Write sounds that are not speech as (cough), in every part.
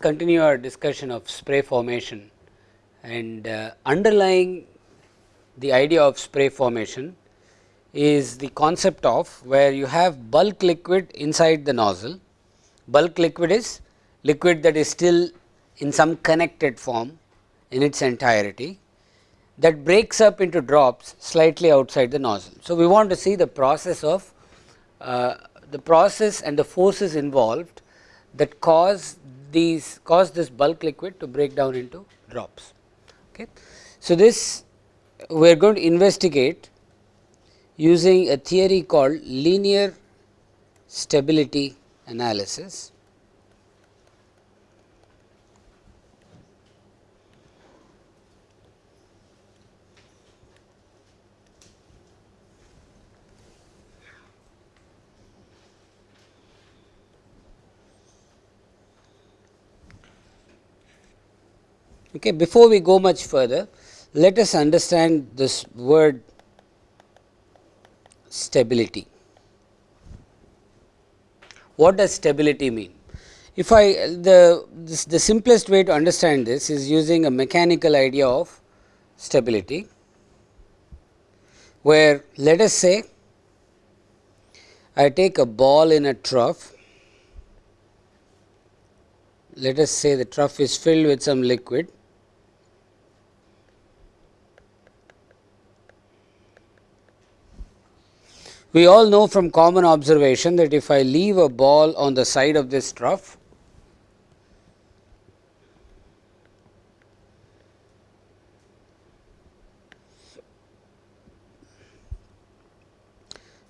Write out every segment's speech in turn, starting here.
continue our discussion of spray formation and uh, underlying the idea of spray formation is the concept of where you have bulk liquid inside the nozzle. Bulk liquid is liquid that is still in some connected form in its entirety that breaks up into drops slightly outside the nozzle. So, we want to see the process of uh, the process and the forces involved that cause these cause this bulk liquid to break down into drops. Okay. So, this we are going to investigate using a theory called linear stability analysis. Okay. Before we go much further, let us understand this word stability. What does stability mean? If I the this, the simplest way to understand this is using a mechanical idea of stability, where let us say I take a ball in a trough, let us say the trough is filled with some liquid We all know from common observation that if I leave a ball on the side of this trough,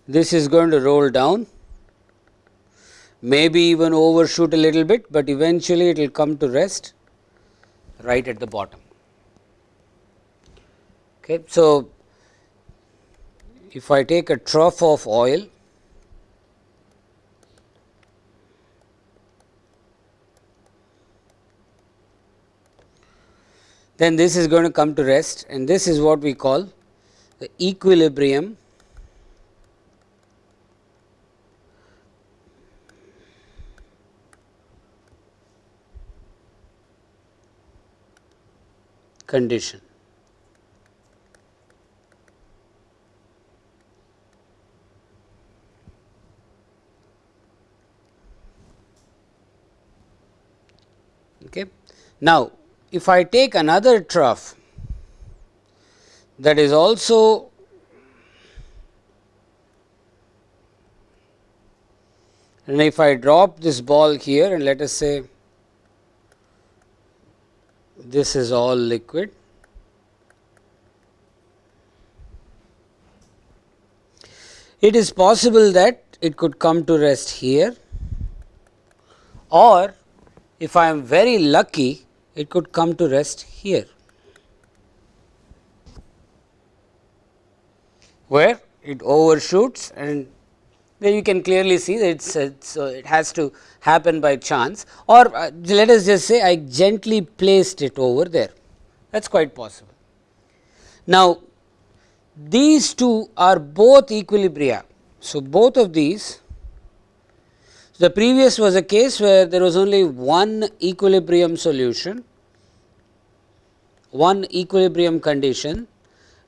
this is going to roll down, maybe even overshoot a little bit, but eventually it will come to rest right at the bottom. Okay. So, if I take a trough of oil then this is going to come to rest and this is what we call the equilibrium condition. Okay. Now, if I take another trough that is also and if I drop this ball here and let us say this is all liquid. It is possible that it could come to rest here or if I am very lucky it could come to rest here, where? It overshoots and then you can clearly see that it's, it's uh, it has to happen by chance. Or uh, let us just say I gently placed it over there. That is quite possible. Now, these two are both equilibria. So, both of these the previous was a case where there was only one equilibrium solution, one equilibrium condition,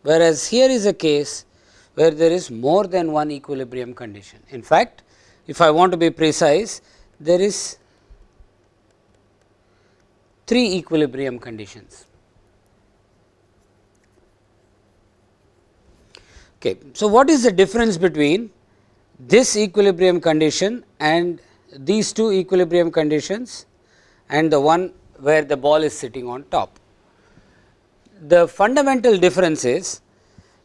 whereas here is a case where there is more than one equilibrium condition. In fact, if I want to be precise, there is three equilibrium conditions. Okay. So, what is the difference between this equilibrium condition and these two equilibrium conditions and the one where the ball is sitting on top. The fundamental difference is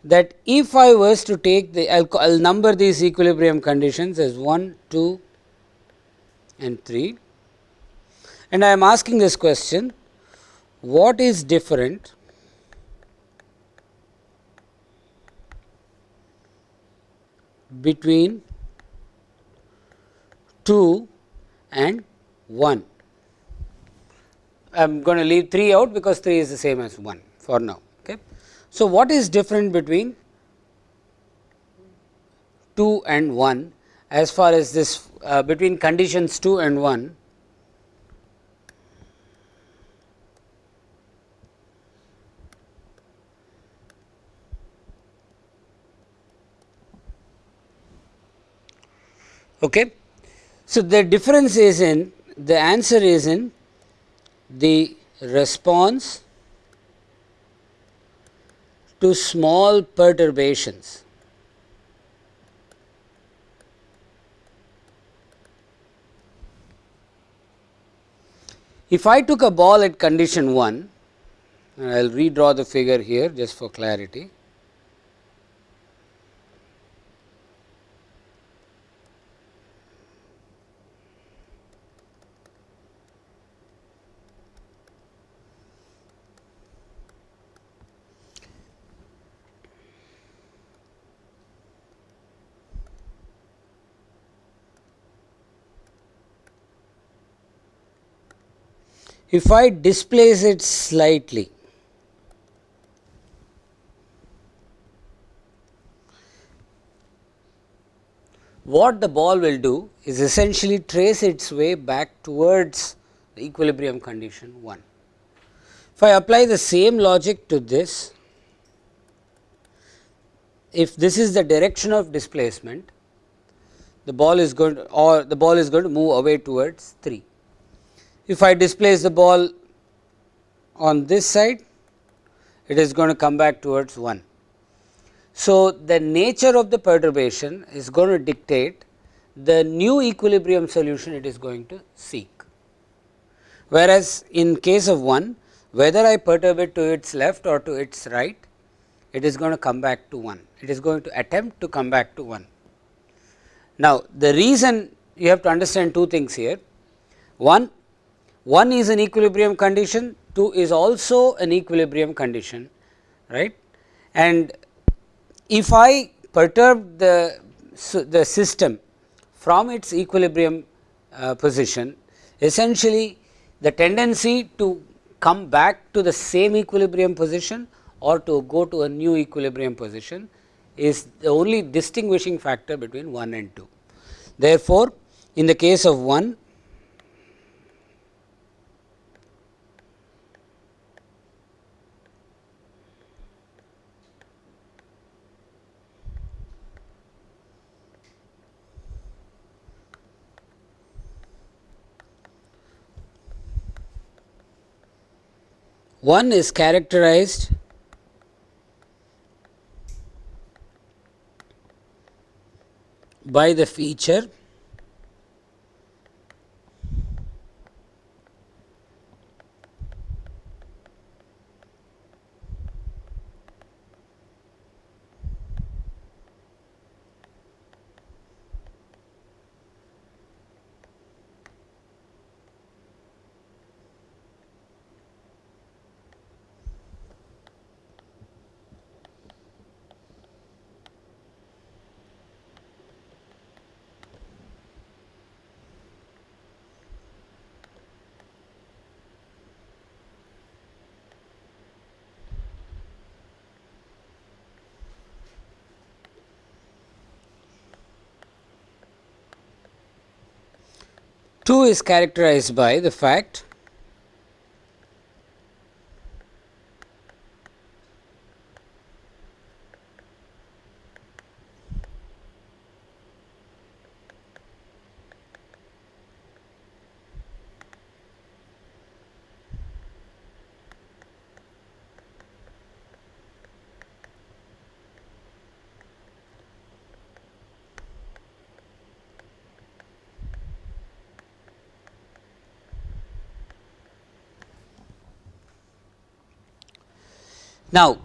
that if I was to take the I will number these equilibrium conditions as 1, 2 and 3 and I am asking this question what is different between 2 and 1. I am going to leave 3 out because 3 is the same as 1 for now. Okay. So, what is different between 2 and 1 as far as this uh, between conditions 2 and 1? Okay. So, the difference is in the answer is in the response to small perturbations. If I took a ball at condition 1 and I will redraw the figure here just for clarity. If I displace it slightly, what the ball will do is essentially trace its way back towards the equilibrium condition 1. If I apply the same logic to this, if this is the direction of displacement, the ball is going to or the ball is going to move away towards 3. If I displace the ball on this side, it is going to come back towards 1. So, the nature of the perturbation is going to dictate the new equilibrium solution it is going to seek. Whereas, in case of 1 whether I perturb it to its left or to its right, it is going to come back to 1. It is going to attempt to come back to 1. Now, the reason you have to understand two things here. One, one is an equilibrium condition, 2 is also an equilibrium condition, right. And if I perturb the, the system from its equilibrium uh, position, essentially the tendency to come back to the same equilibrium position or to go to a new equilibrium position is the only distinguishing factor between 1 and 2. Therefore, in the case of 1 One is characterized by the feature Two is characterized by the fact Now,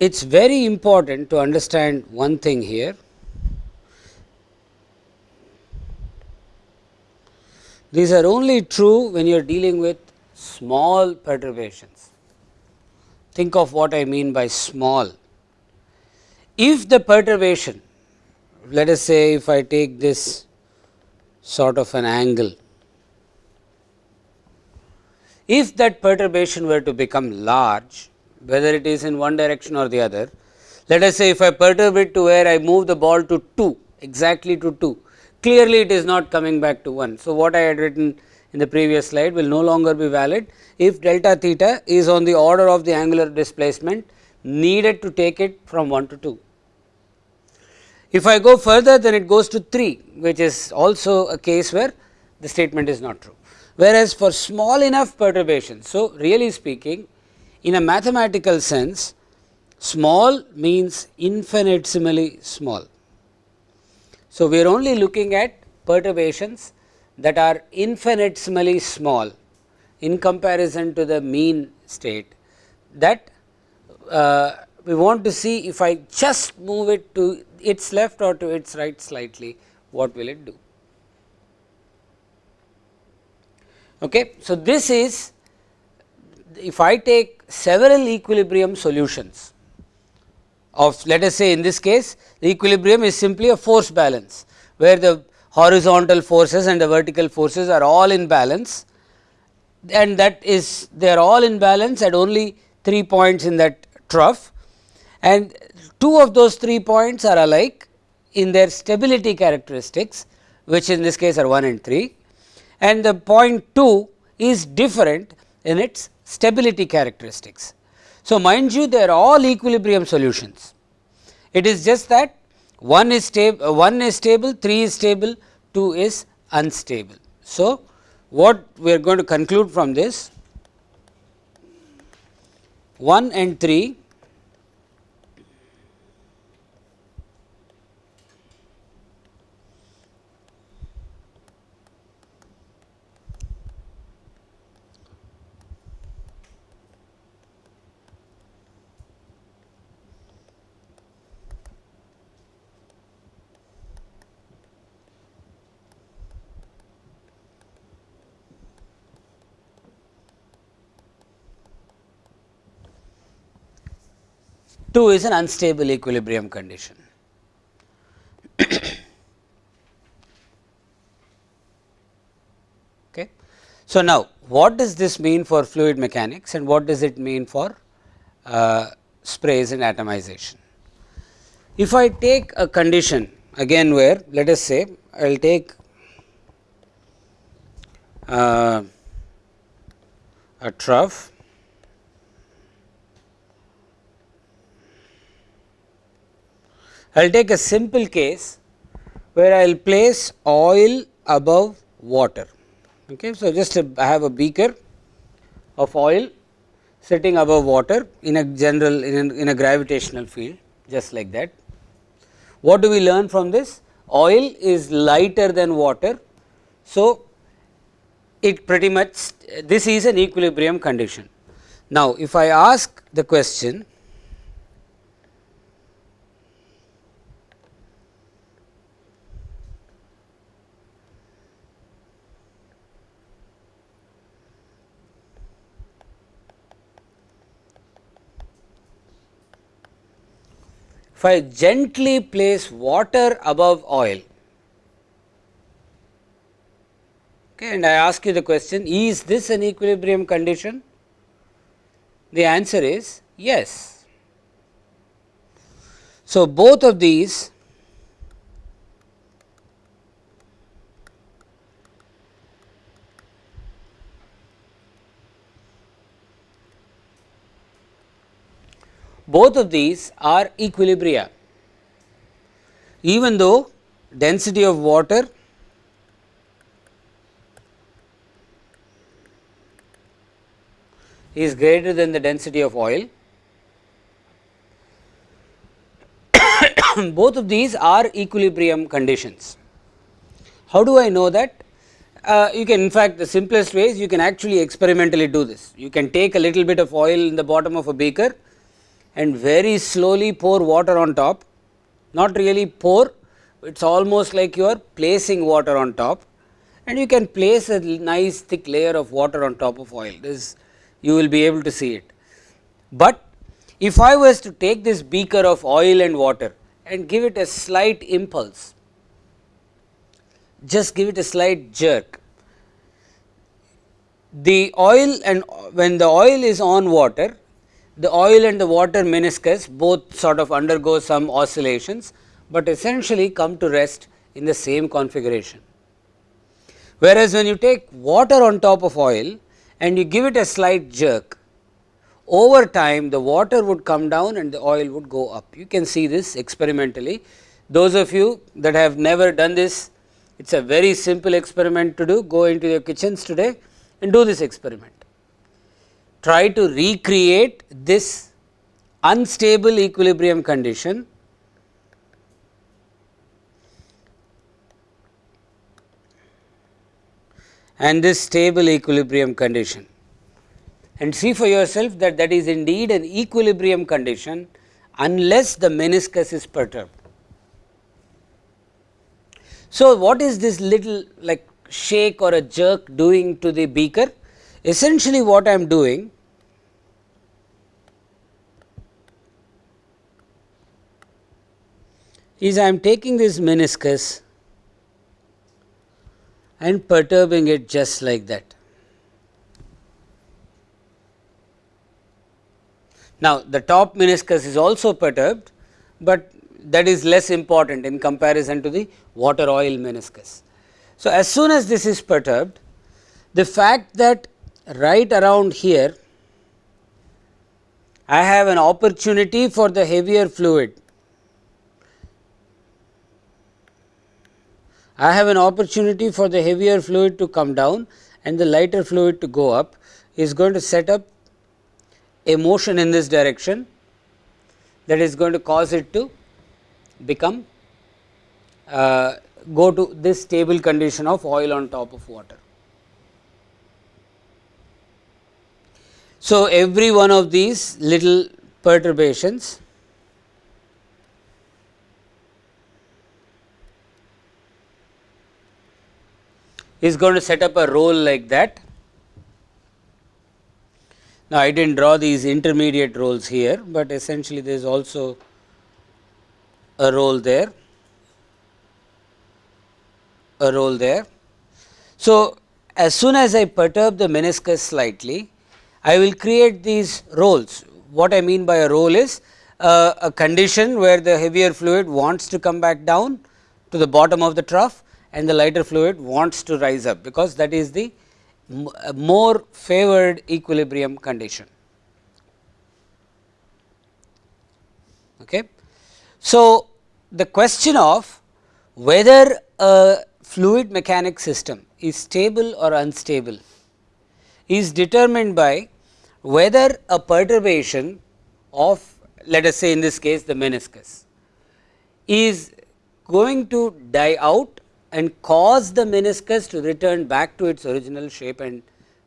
it is very important to understand one thing here. These are only true when you are dealing with small perturbations. Think of what I mean by small. If the perturbation, let us say if I take this sort of an angle, if that perturbation were to become large, whether it is in one direction or the other. Let us say if I perturb it to where I move the ball to 2 exactly to 2 clearly it is not coming back to 1. So, what I had written in the previous slide will no longer be valid if delta theta is on the order of the angular displacement needed to take it from 1 to 2. If I go further then it goes to 3 which is also a case where the statement is not true. Whereas, for small enough perturbation. So, really speaking in a mathematical sense small means infinitesimally small. So, we are only looking at perturbations that are infinitesimally small in comparison to the mean state that uh, we want to see if I just move it to its left or to its right slightly what will it do. Okay. So, this is if I take several equilibrium solutions of let us say in this case the equilibrium is simply a force balance where the horizontal forces and the vertical forces are all in balance and that is they are all in balance at only 3 points in that trough and two of those 3 points are alike in their stability characteristics which in this case are 1 and 3 and the point 2 is different in its stability characteristics. So, mind you they are all equilibrium solutions. It is just that one is stable, one is stable, 3 is stable, 2 is unstable. So, what we are going to conclude from this 1 and 3 2 is an unstable equilibrium condition. (coughs) okay. So, now what does this mean for fluid mechanics and what does it mean for uh, sprays and atomization? If I take a condition again where let us say I will take uh, a trough I will take a simple case where I will place oil above water. Okay. So, just a, I have a beaker of oil sitting above water in a general in a, in a gravitational field just like that. What do we learn from this? Oil is lighter than water. So, it pretty much this is an equilibrium condition. Now, if I ask the question I gently place water above oil okay, and I ask you the question is this an equilibrium condition? The answer is yes. So, both of these both of these are equilibria. Even though density of water is greater than the density of oil, (coughs) both of these are equilibrium conditions. How do I know that? Uh, you can in fact the simplest way is you can actually experimentally do this. You can take a little bit of oil in the bottom of a beaker and very slowly pour water on top, not really pour, it is almost like you are placing water on top. And you can place a nice thick layer of water on top of oil, this you will be able to see it. But if I was to take this beaker of oil and water and give it a slight impulse, just give it a slight jerk, the oil and when the oil is on water the oil and the water meniscus both sort of undergo some oscillations, but essentially come to rest in the same configuration. Whereas, when you take water on top of oil and you give it a slight jerk, over time the water would come down and the oil would go up. You can see this experimentally. Those of you that have never done this, it is a very simple experiment to do, go into your kitchens today and do this experiment. Try to recreate this unstable equilibrium condition and this stable equilibrium condition and see for yourself that that is indeed an equilibrium condition unless the meniscus is perturbed. So, what is this little like shake or a jerk doing to the beaker? Essentially what I am doing is I am taking this meniscus and perturbing it just like that. Now, the top meniscus is also perturbed, but that is less important in comparison to the water oil meniscus. So, as soon as this is perturbed, the fact that right around here I have an opportunity for the heavier fluid. I have an opportunity for the heavier fluid to come down and the lighter fluid to go up is going to set up a motion in this direction that is going to cause it to become uh, go to this stable condition of oil on top of water. So, every one of these little perturbations is going to set up a roll like that now, I did not draw these intermediate rolls here, but essentially there is also a roll there, a roll there. So, as soon as I perturb the meniscus slightly, I will create these rolls. What I mean by a roll is uh, a condition where the heavier fluid wants to come back down to the bottom of the trough and the lighter fluid wants to rise up, because that is the uh, more favored equilibrium condition. Okay. So, the question of whether a fluid mechanics system is stable or unstable is determined by whether a perturbation of let us say in this case the meniscus is going to die out and cause the meniscus to return back to its original shape and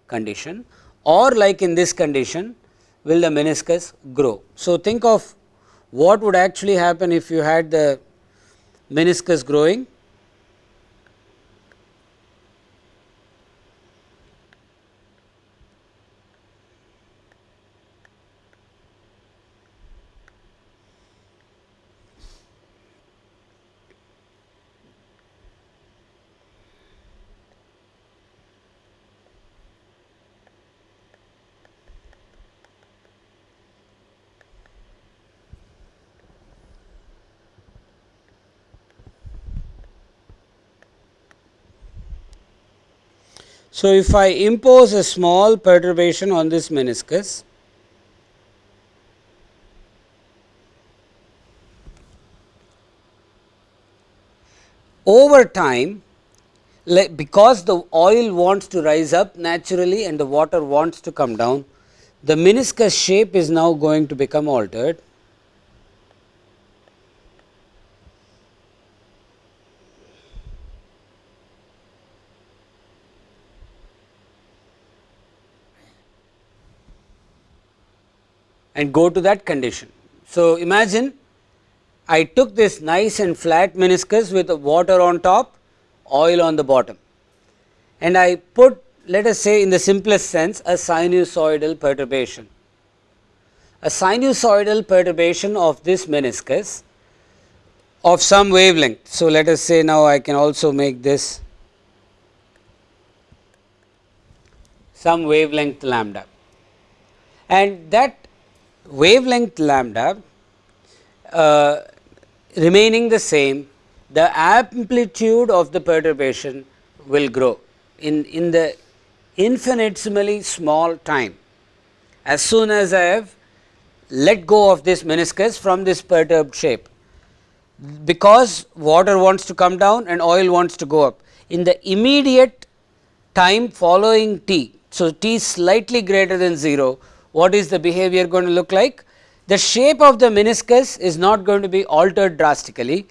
condition or like in this condition will the meniscus grow. So, think of what would actually happen if you had the meniscus growing So, if I impose a small perturbation on this meniscus, over time because the oil wants to rise up naturally and the water wants to come down, the meniscus shape is now going to become altered and go to that condition. So, imagine I took this nice and flat meniscus with water on top, oil on the bottom and I put let us say in the simplest sense a sinusoidal perturbation. A sinusoidal perturbation of this meniscus of some wavelength. So, let us say now I can also make this some wavelength lambda and that wavelength lambda uh, remaining the same, the amplitude of the perturbation will grow in, in the infinitesimally small time. As soon as I have let go of this meniscus from this perturbed shape, because water wants to come down and oil wants to go up. In the immediate time following t, so t slightly greater than 0, what is the behavior going to look like? The shape of the meniscus is not going to be altered drastically.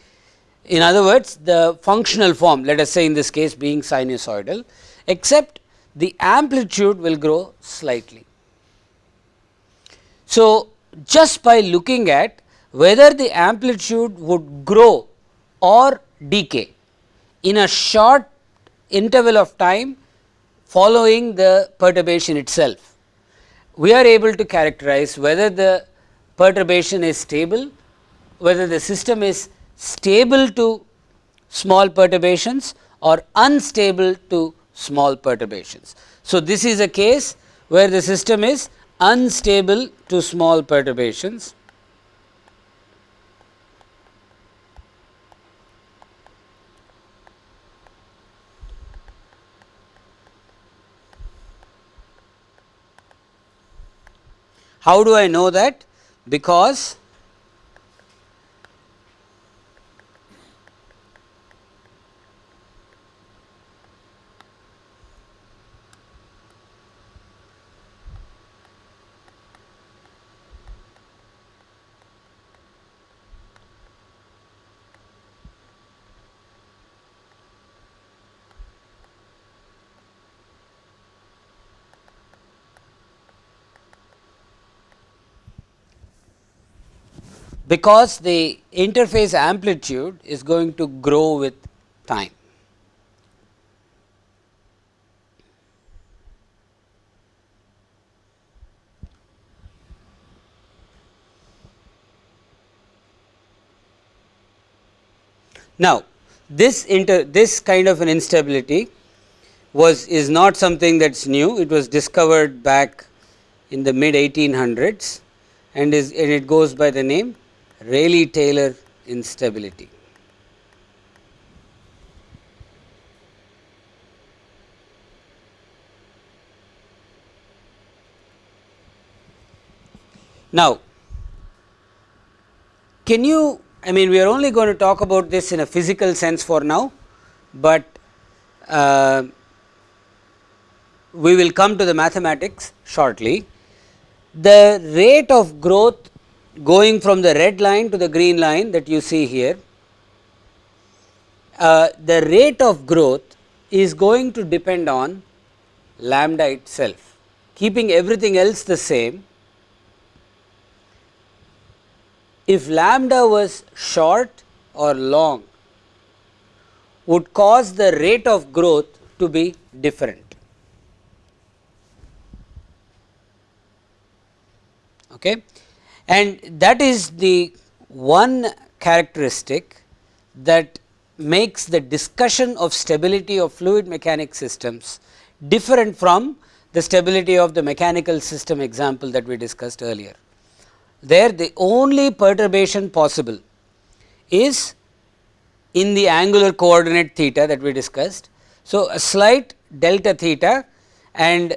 In other words, the functional form let us say in this case being sinusoidal, except the amplitude will grow slightly. So, just by looking at whether the amplitude would grow or decay in a short interval of time following the perturbation itself. We are able to characterize whether the perturbation is stable, whether the system is stable to small perturbations or unstable to small perturbations. So, this is a case where the system is unstable to small perturbations How do I know that? Because because the interface amplitude is going to grow with time. Now, this inter this kind of an instability was is not something that is new it was discovered back in the mid 1800s and is and it goes by the name Rayleigh-Taylor instability. Now, can you I mean we are only going to talk about this in a physical sense for now, but uh, we will come to the mathematics shortly. The rate of growth going from the red line to the green line that you see here, uh, the rate of growth is going to depend on lambda itself. Keeping everything else the same, if lambda was short or long would cause the rate of growth to be different. Okay and that is the one characteristic that makes the discussion of stability of fluid mechanics systems different from the stability of the mechanical system example that we discussed earlier. There the only perturbation possible is in the angular coordinate theta that we discussed. So, a slight delta theta and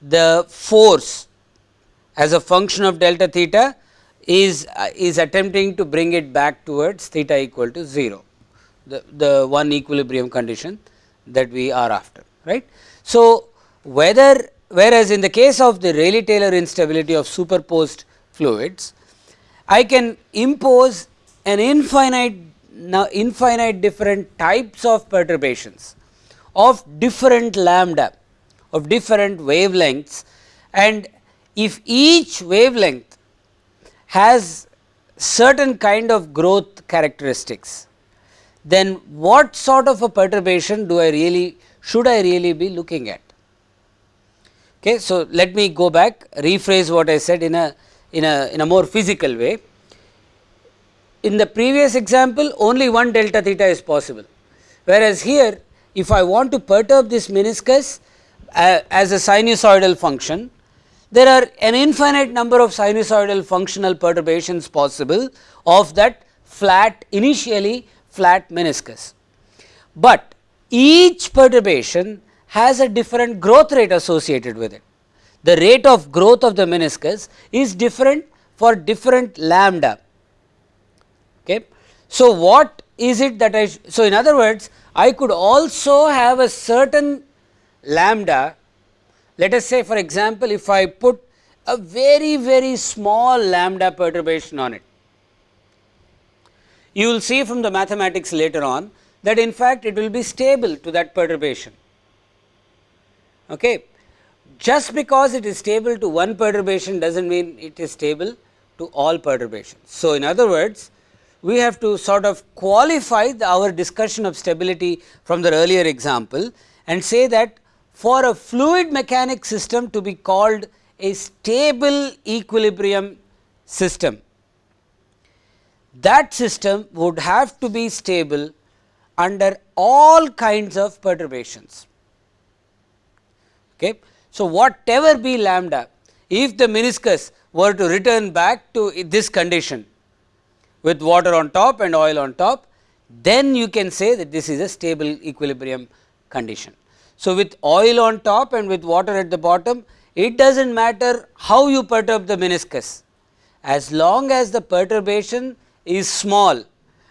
the force as a function of delta theta is uh, is attempting to bring it back towards theta equal to 0 the, the one equilibrium condition that we are after right. So, whether whereas in the case of the Rayleigh Taylor instability of superposed fluids I can impose an infinite now infinite different types of perturbations of different lambda of different wavelengths and if each wavelength has certain kind of growth characteristics, then what sort of a perturbation do I really should I really be looking at. Okay, so, let me go back rephrase what I said in a in a in a more physical way. In the previous example only one delta theta is possible, whereas here if I want to perturb this meniscus uh, as a sinusoidal function there are an infinite number of sinusoidal functional perturbations possible of that flat initially flat meniscus. But each perturbation has a different growth rate associated with it. The rate of growth of the meniscus is different for different lambda. Okay. So, what is it that I, so in other words I could also have a certain lambda let us say for example, if I put a very very small lambda perturbation on it. You will see from the mathematics later on that in fact it will be stable to that perturbation. Okay. Just because it is stable to one perturbation does not mean it is stable to all perturbations. So, in other words we have to sort of qualify the, our discussion of stability from the earlier example and say that for a fluid mechanics system to be called a stable equilibrium system, that system would have to be stable under all kinds of perturbations. Okay. So, whatever be lambda, if the meniscus were to return back to this condition with water on top and oil on top, then you can say that this is a stable equilibrium condition. So, with oil on top and with water at the bottom, it does not matter how you perturb the meniscus, as long as the perturbation is small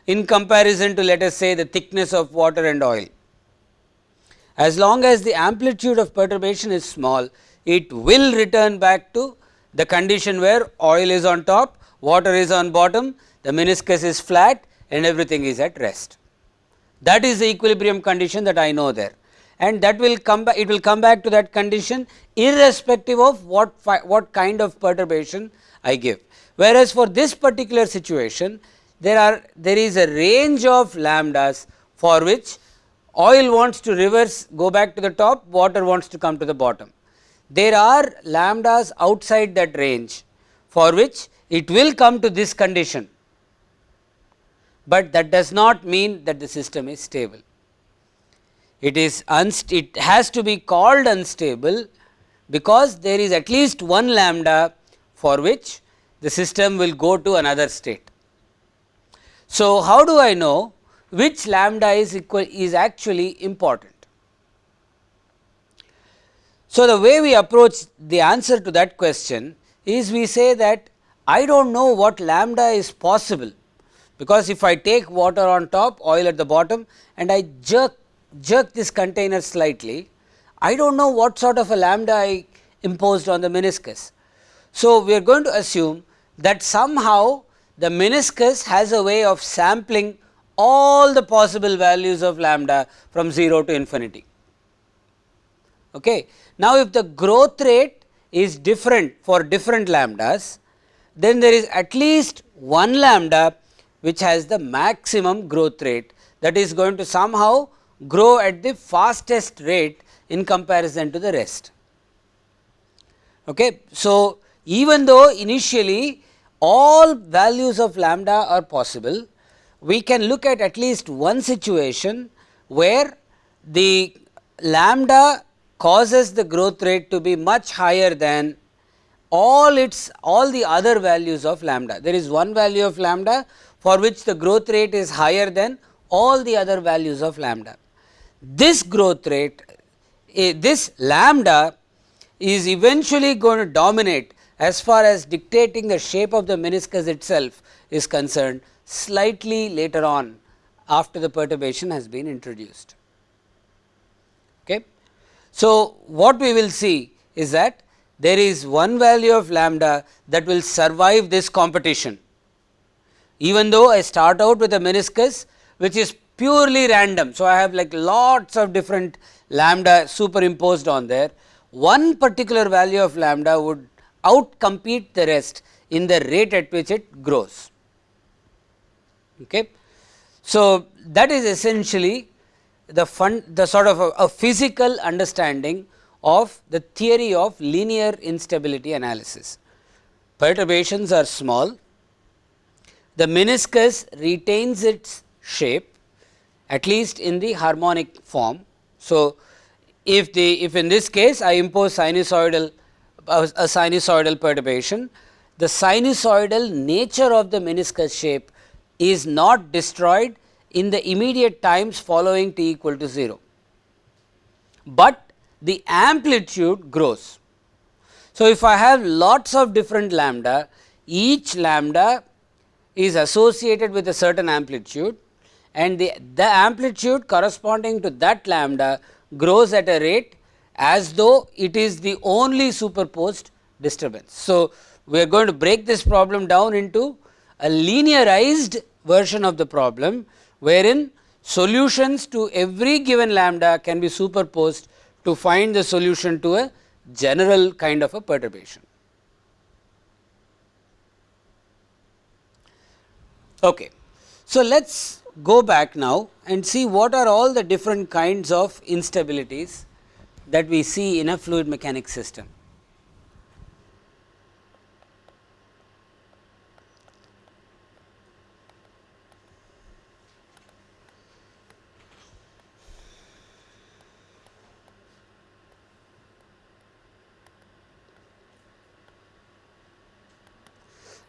in comparison to let us say the thickness of water and oil. As long as the amplitude of perturbation is small, it will return back to the condition where oil is on top, water is on bottom, the meniscus is flat and everything is at rest. That is the equilibrium condition that I know there and that will come back it will come back to that condition irrespective of what what kind of perturbation I give. Whereas, for this particular situation there are there is a range of lambdas for which oil wants to reverse go back to the top water wants to come to the bottom. There are lambdas outside that range for which it will come to this condition, but that does not mean that the system is stable. It is it has to be called unstable because there is at least one lambda for which the system will go to another state. So, how do I know which lambda is equal is actually important? So, the way we approach the answer to that question is we say that I do not know what lambda is possible, because if I take water on top oil at the bottom and I jerk jerk this container slightly, I do not know what sort of a lambda I imposed on the meniscus. So, we are going to assume that somehow the meniscus has a way of sampling all the possible values of lambda from 0 to infinity. Okay. Now, if the growth rate is different for different lambdas, then there is at least one lambda which has the maximum growth rate that is going to somehow grow at the fastest rate in comparison to the rest. Okay. So, even though initially all values of lambda are possible, we can look at at least one situation where the lambda causes the growth rate to be much higher than all its all the other values of lambda. There is one value of lambda for which the growth rate is higher than all the other values of lambda. This growth rate, eh, this lambda is eventually going to dominate as far as dictating the shape of the meniscus itself is concerned slightly later on after the perturbation has been introduced. Okay. So, what we will see is that there is one value of lambda that will survive this competition. Even though I start out with a meniscus which is purely random. So, I have like lots of different lambda superimposed on there. One particular value of lambda would outcompete the rest in the rate at which it grows. Okay. So, that is essentially the fun the sort of a, a physical understanding of the theory of linear instability analysis. Perturbations are small, the meniscus retains its shape at least in the harmonic form. So, if the if in this case I impose sinusoidal a, sinusoidal perturbation, the sinusoidal nature of the meniscus shape is not destroyed in the immediate times following t equal to 0, but the amplitude grows. So, if I have lots of different lambda, each lambda is associated with a certain amplitude and the, the amplitude corresponding to that lambda grows at a rate as though it is the only superposed disturbance. So, we are going to break this problem down into a linearized version of the problem, wherein solutions to every given lambda can be superposed to find the solution to a general kind of a perturbation. Okay. So, let us go back now and see what are all the different kinds of instabilities that we see in a fluid mechanics system.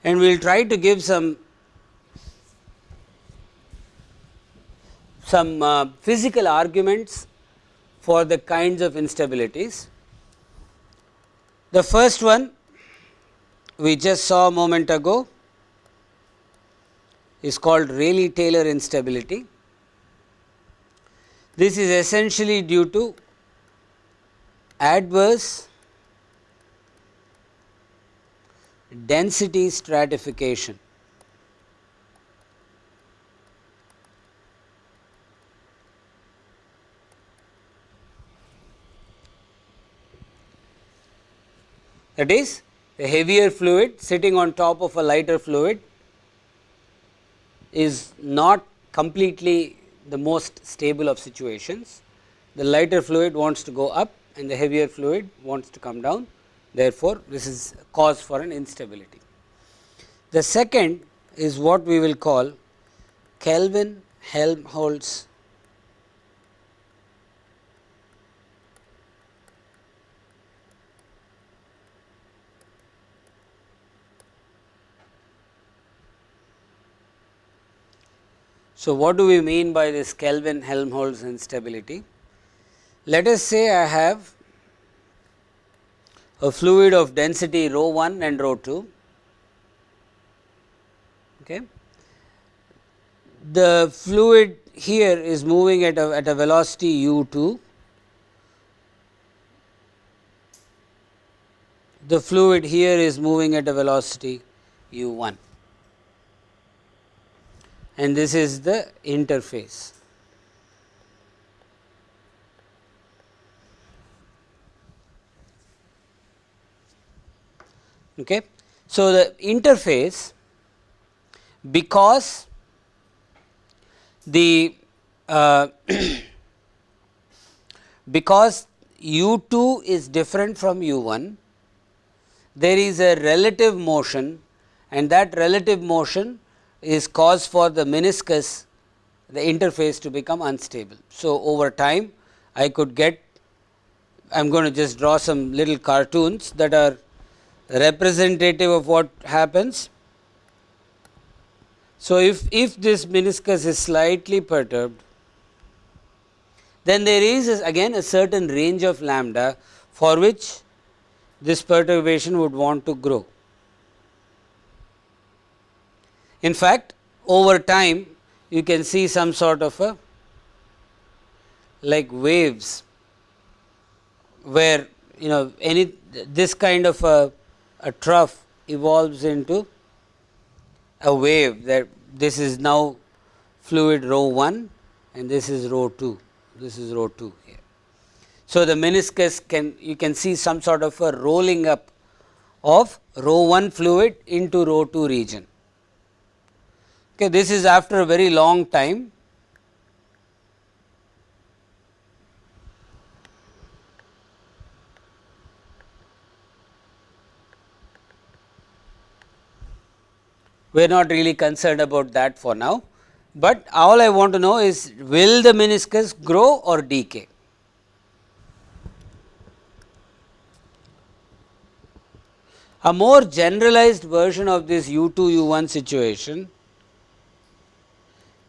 and we will try to give some some uh, physical arguments for the kinds of instabilities. The first one we just saw a moment ago is called Rayleigh-Taylor instability. This is essentially due to adverse density stratification. That is a heavier fluid sitting on top of a lighter fluid is not completely the most stable of situations. The lighter fluid wants to go up and the heavier fluid wants to come down Therefore, this is cause for an instability. The second is what we will call Kelvin Helmholtz So, what do we mean by this Kelvin Helmholtz instability? Let us say I have a fluid of density rho 1 and rho 2. Okay. The fluid here is moving at a, at a velocity u 2. The fluid here is moving at a velocity u 1 and this is the interface. Okay. So, the interface because the uh, (coughs) because u 2 is different from u 1 there is a relative motion and that relative motion is cause for the meniscus the interface to become unstable. So, over time I could get I am going to just draw some little cartoons that are representative of what happens. So, if, if this meniscus is slightly perturbed, then there is again a certain range of lambda for which this perturbation would want to grow. In fact, over time you can see some sort of a like waves where you know any this kind of a a trough evolves into a wave that this is now fluid rho 1 and this is rho 2, this is rho 2 here. So, the meniscus can you can see some sort of a rolling up of rho 1 fluid into rho 2 region. Okay, this is after a very long time we are not really concerned about that for now, but all I want to know is will the meniscus grow or decay. A more generalized version of this u 2 u 1 situation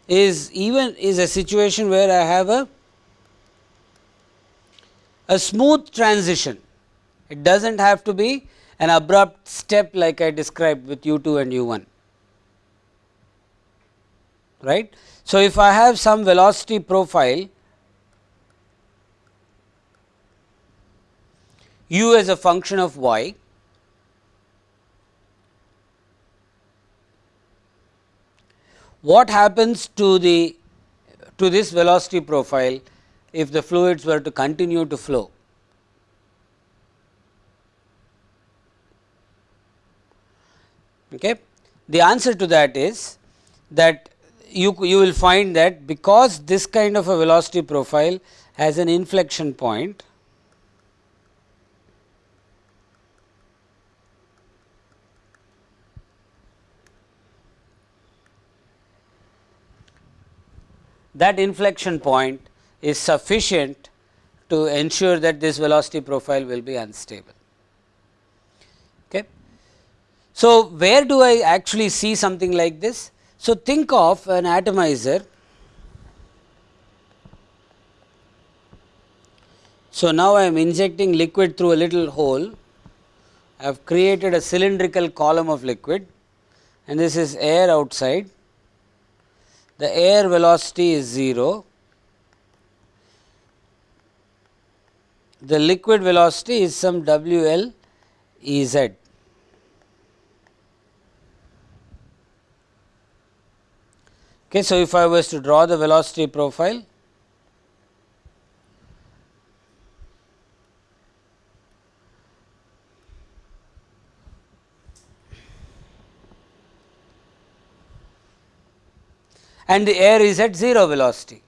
is even is a situation where I have a a smooth transition. It does not have to be an abrupt step like I described with u 2 and u 1. right. So, if I have some velocity profile u as a function of y what happens to the to this velocity profile if the fluids were to continue to flow. Okay. The answer to that is that you, you will find that because this kind of a velocity profile has an inflection point that inflection point is sufficient to ensure that this velocity profile will be unstable. Okay. So, where do I actually see something like this? So, think of an atomizer. So, now I am injecting liquid through a little hole. I have created a cylindrical column of liquid and this is air outside. The air velocity is 0. The liquid velocity is some W L E Z. Okay, so, if I was to draw the velocity profile, and the air is at 0 velocity.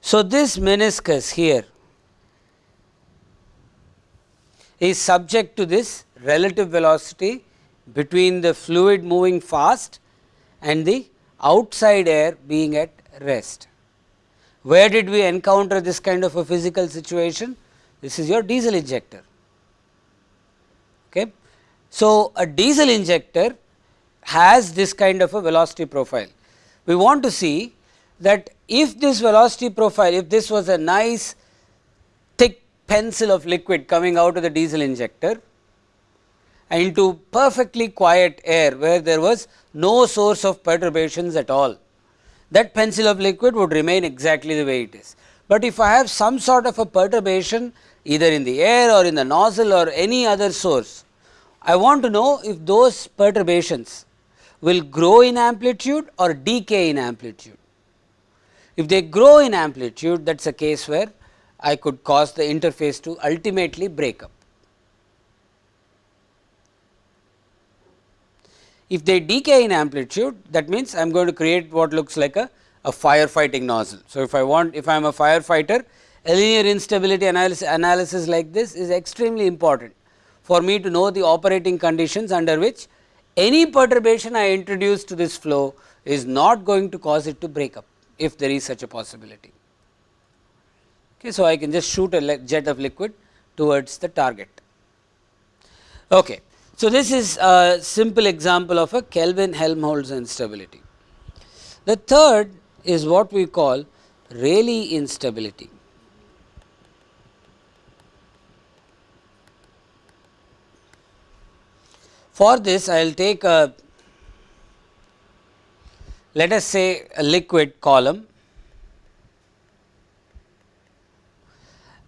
So, this meniscus here is subject to this relative velocity between the fluid moving fast and the outside air being at rest. Where did we encounter this kind of a physical situation? This is your diesel injector. Okay. So, a diesel injector has this kind of a velocity profile. We want to see that if this velocity profile, if this was a nice thick pencil of liquid coming out of the diesel injector and into perfectly quiet air where there was no source of perturbations at all. That pencil of liquid would remain exactly the way it is. But if I have some sort of a perturbation either in the air or in the nozzle or any other source, I want to know if those perturbations will grow in amplitude or decay in amplitude. If they grow in amplitude that is a case where I could cause the interface to ultimately break up. If they decay in amplitude that means I am going to create what looks like a, a firefighting nozzle. So, if I want if I am a firefighter a linear instability analysis, analysis like this is extremely important for me to know the operating conditions under which any perturbation I introduce to this flow is not going to cause it to break up if there is such a possibility. Okay, so, I can just shoot a jet of liquid towards the target. Okay. So, this is a simple example of a Kelvin Helmholtz instability. The third is what we call Rayleigh instability. For this I will take a let us say a liquid column.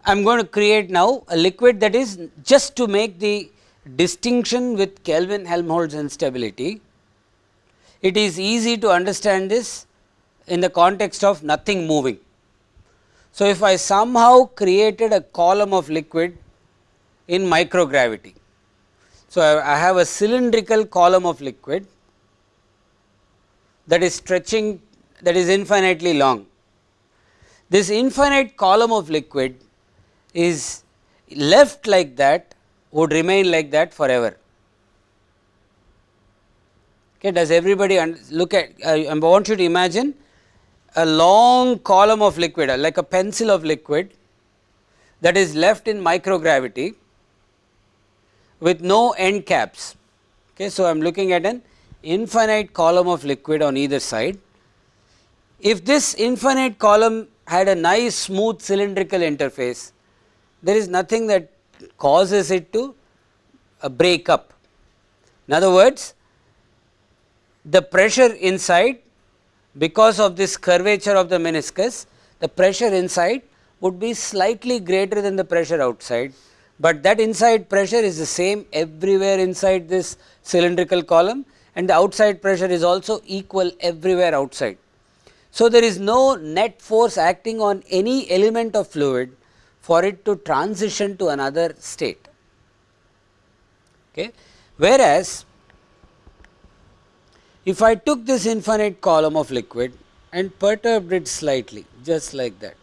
I am going to create now a liquid that is just to make the distinction with Kelvin Helmholtz instability, it is easy to understand this in the context of nothing moving. So, if I somehow created a column of liquid in microgravity. So, I have a cylindrical column of liquid that is stretching that is infinitely long. This infinite column of liquid is left like that would remain like that forever. Okay, does everybody look at I want you to imagine a long column of liquid like a pencil of liquid that is left in microgravity with no end caps. Okay, so, I am looking at an infinite column of liquid on either side. If this infinite column had a nice smooth cylindrical interface, there is nothing that causes it to uh, break up. In other words, the pressure inside because of this curvature of the meniscus the pressure inside would be slightly greater than the pressure outside, but that inside pressure is the same everywhere inside this cylindrical column and the outside pressure is also equal everywhere outside. So, there is no net force acting on any element of fluid for it to transition to another state. Okay. Whereas, if I took this infinite column of liquid and perturbed it slightly just like that.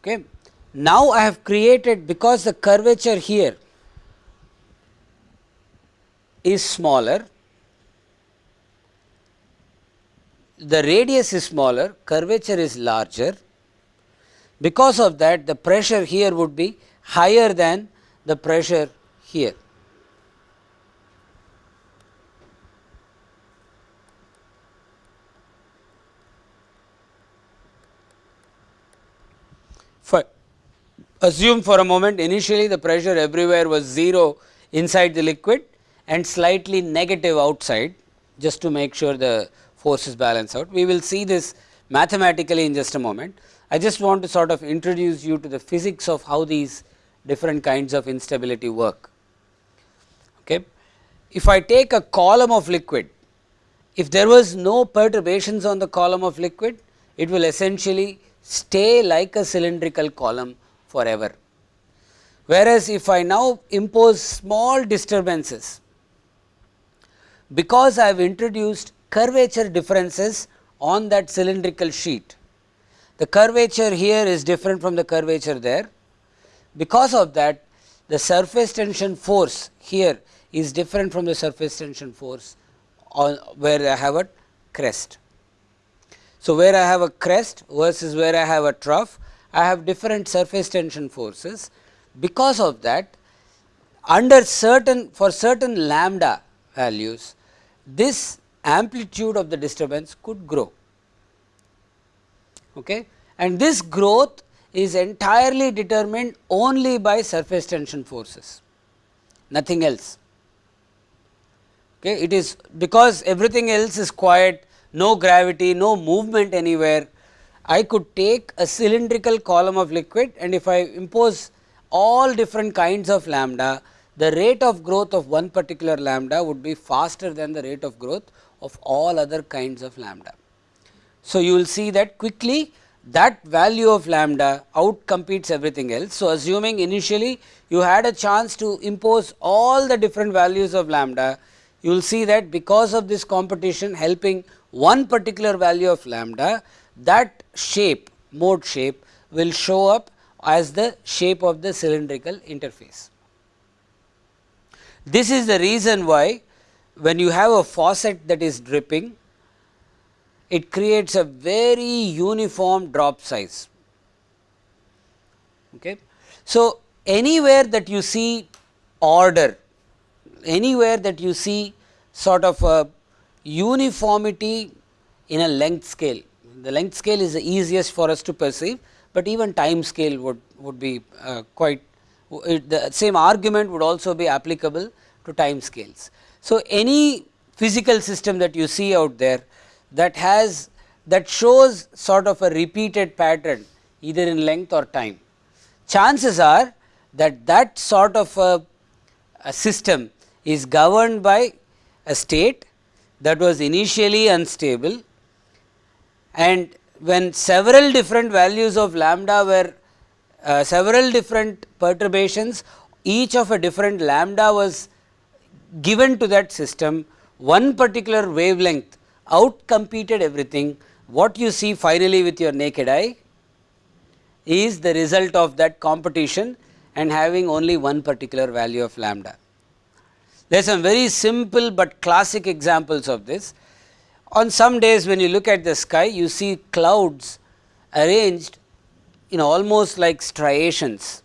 Okay. Now, I have created because the curvature here is smaller, the radius is smaller, curvature is larger. Because of that the pressure here would be higher than the pressure here. For assume for a moment initially the pressure everywhere was 0 inside the liquid and slightly negative outside just to make sure the forces balance out. We will see this mathematically in just a moment. I just want to sort of introduce you to the physics of how these different kinds of instability work. Okay. If I take a column of liquid, if there was no perturbations on the column of liquid, it will essentially stay like a cylindrical column forever. Whereas, if I now impose small disturbances, because I have introduced curvature differences on that cylindrical sheet, the curvature here is different from the curvature there. Because of that the surface tension force here is different from the surface tension force on where I have a crest. So, where I have a crest versus where I have a trough, I have different surface tension forces. Because of that, under certain for certain lambda values, this amplitude of the disturbance could grow okay. and this growth is entirely determined only by surface tension forces, nothing else. Okay. It is because everything else is quiet, no gravity, no movement anywhere. I could take a cylindrical column of liquid and if I impose all different kinds of lambda, the rate of growth of one particular lambda would be faster than the rate of growth of all other kinds of lambda. So, you will see that quickly that value of lambda out competes everything else. So, assuming initially you had a chance to impose all the different values of lambda, you will see that because of this competition helping one particular value of lambda, that shape mode shape will show up as the shape of the cylindrical interface. This is the reason why when you have a faucet that is dripping, it creates a very uniform drop size. Okay. So, anywhere that you see order, anywhere that you see sort of a uniformity in a length scale, the length scale is the easiest for us to perceive, but even time scale would, would be uh, quite it, the same argument would also be applicable to time scales. So, any physical system that you see out there that has that shows sort of a repeated pattern either in length or time. Chances are that that sort of a, a system is governed by a state that was initially unstable and when several different values of lambda were uh, several different perturbations each of a different lambda was given to that system one particular wavelength out competed everything what you see finally with your naked eye is the result of that competition and having only one particular value of lambda. There are some very simple, but classic examples of this. On some days when you look at the sky you see clouds arranged in almost like striations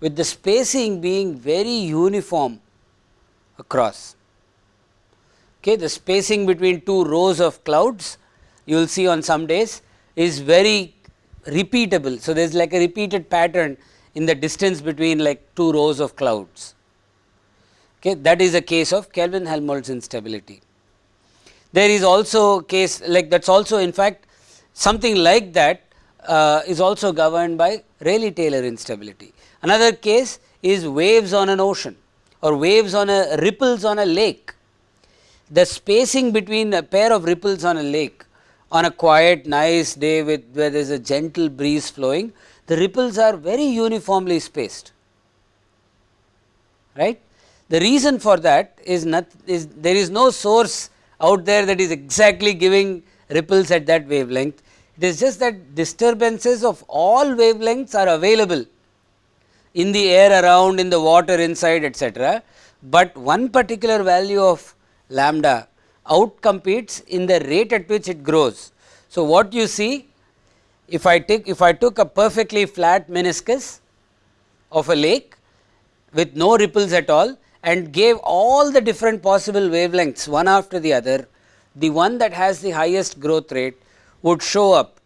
with the spacing being very uniform across. Okay, the spacing between two rows of clouds you will see on some days is very repeatable. So, there is like a repeated pattern in the distance between like two rows of clouds. Okay, that is a case of Kelvin Helmholtz instability. There is also case like that is also in fact something like that uh, is also governed by Rayleigh Taylor instability. Another case is waves on an ocean or waves on a ripples on a lake. The spacing between a pair of ripples on a lake on a quiet nice day with where there is a gentle breeze flowing, the ripples are very uniformly spaced, right. The reason for that is not is there is no source out there that is exactly giving ripples at that wavelength. It is just that disturbances of all wavelengths are available in the air around in the water inside etcetera, but one particular value of lambda outcompetes in the rate at which it grows. So, what you see if I take if I took a perfectly flat meniscus of a lake with no ripples at all and gave all the different possible wavelengths one after the other, the one that has the highest growth rate would show up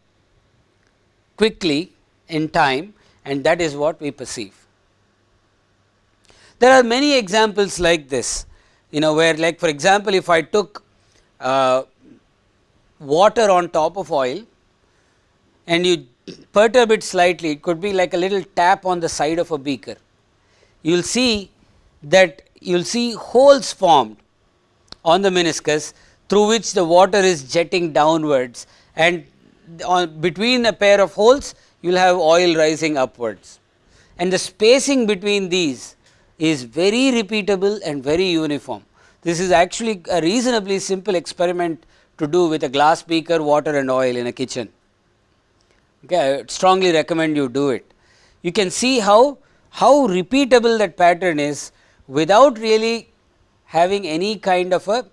quickly in time and that is what we perceive. There are many examples like this, you know where like for example, if I took uh, water on top of oil and you perturb it slightly, it could be like a little tap on the side of a beaker. You will see that you will see holes formed on the meniscus through which the water is jetting downwards and on between a pair of holes you will have oil rising upwards. And the spacing between these is very repeatable and very uniform. This is actually a reasonably simple experiment to do with a glass beaker, water and oil in a kitchen. Okay, I strongly recommend you do it. You can see how, how repeatable that pattern is without really having any kind of a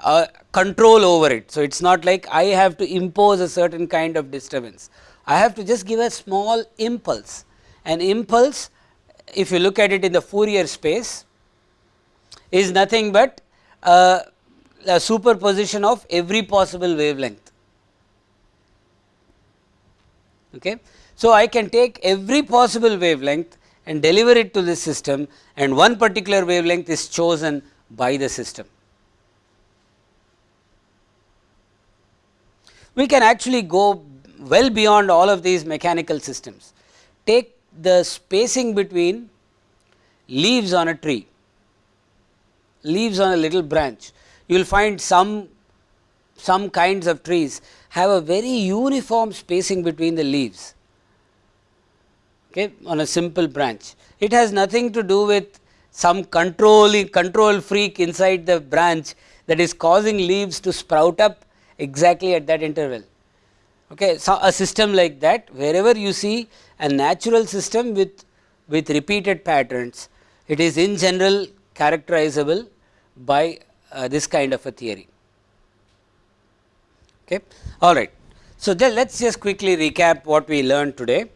uh, control over it. So, it is not like I have to impose a certain kind of disturbance. I have to just give a small impulse. An impulse if you look at it in the Fourier space is nothing but uh, a superposition of every possible wavelength. Okay. So, I can take every possible wavelength and deliver it to the system and one particular wavelength is chosen by the system. We can actually go well beyond all of these mechanical systems. Take the spacing between leaves on a tree, leaves on a little branch. You will find some, some kinds of trees have a very uniform spacing between the leaves okay, on a simple branch. It has nothing to do with some controlling control freak inside the branch that is causing leaves to sprout up exactly at that interval. Okay. So, a system like that wherever you see a natural system with, with repeated patterns, it is in general characterizable by uh, this kind of a theory. Okay. All right. So, then, let us just quickly recap what we learned today.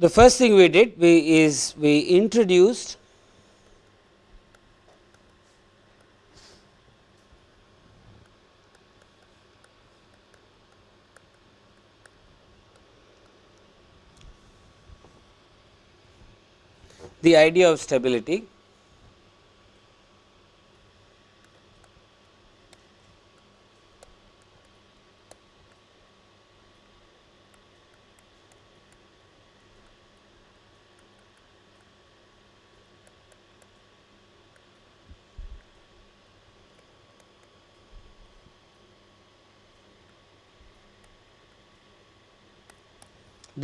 The first thing we did we is we introduced the idea of stability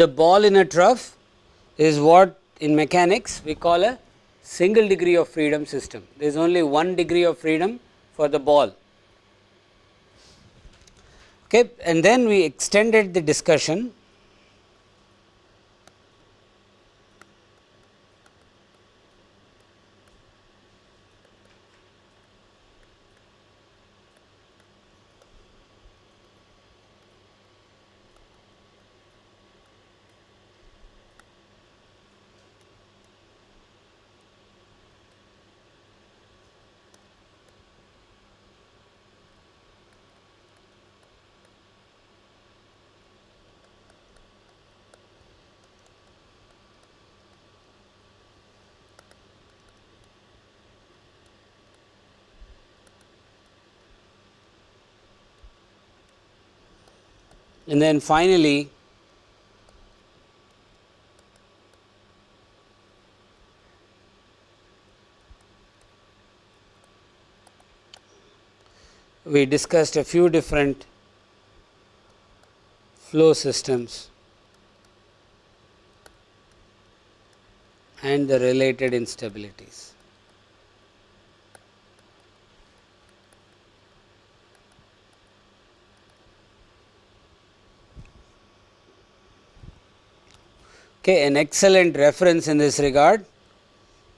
the ball in a trough is what in mechanics we call a single degree of freedom system. There is only one degree of freedom for the ball. Okay, and then we extended the discussion And then finally, we discussed a few different flow systems and the related instabilities. Okay, an excellent reference in this regard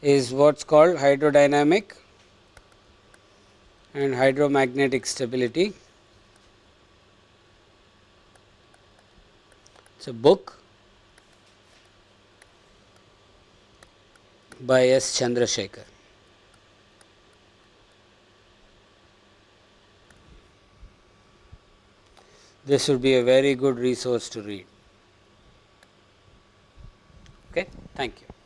is what is called hydrodynamic and hydromagnetic stability. It is a book by S. Chandrasekhar. This would be a very good resource to read. Okay, thank you.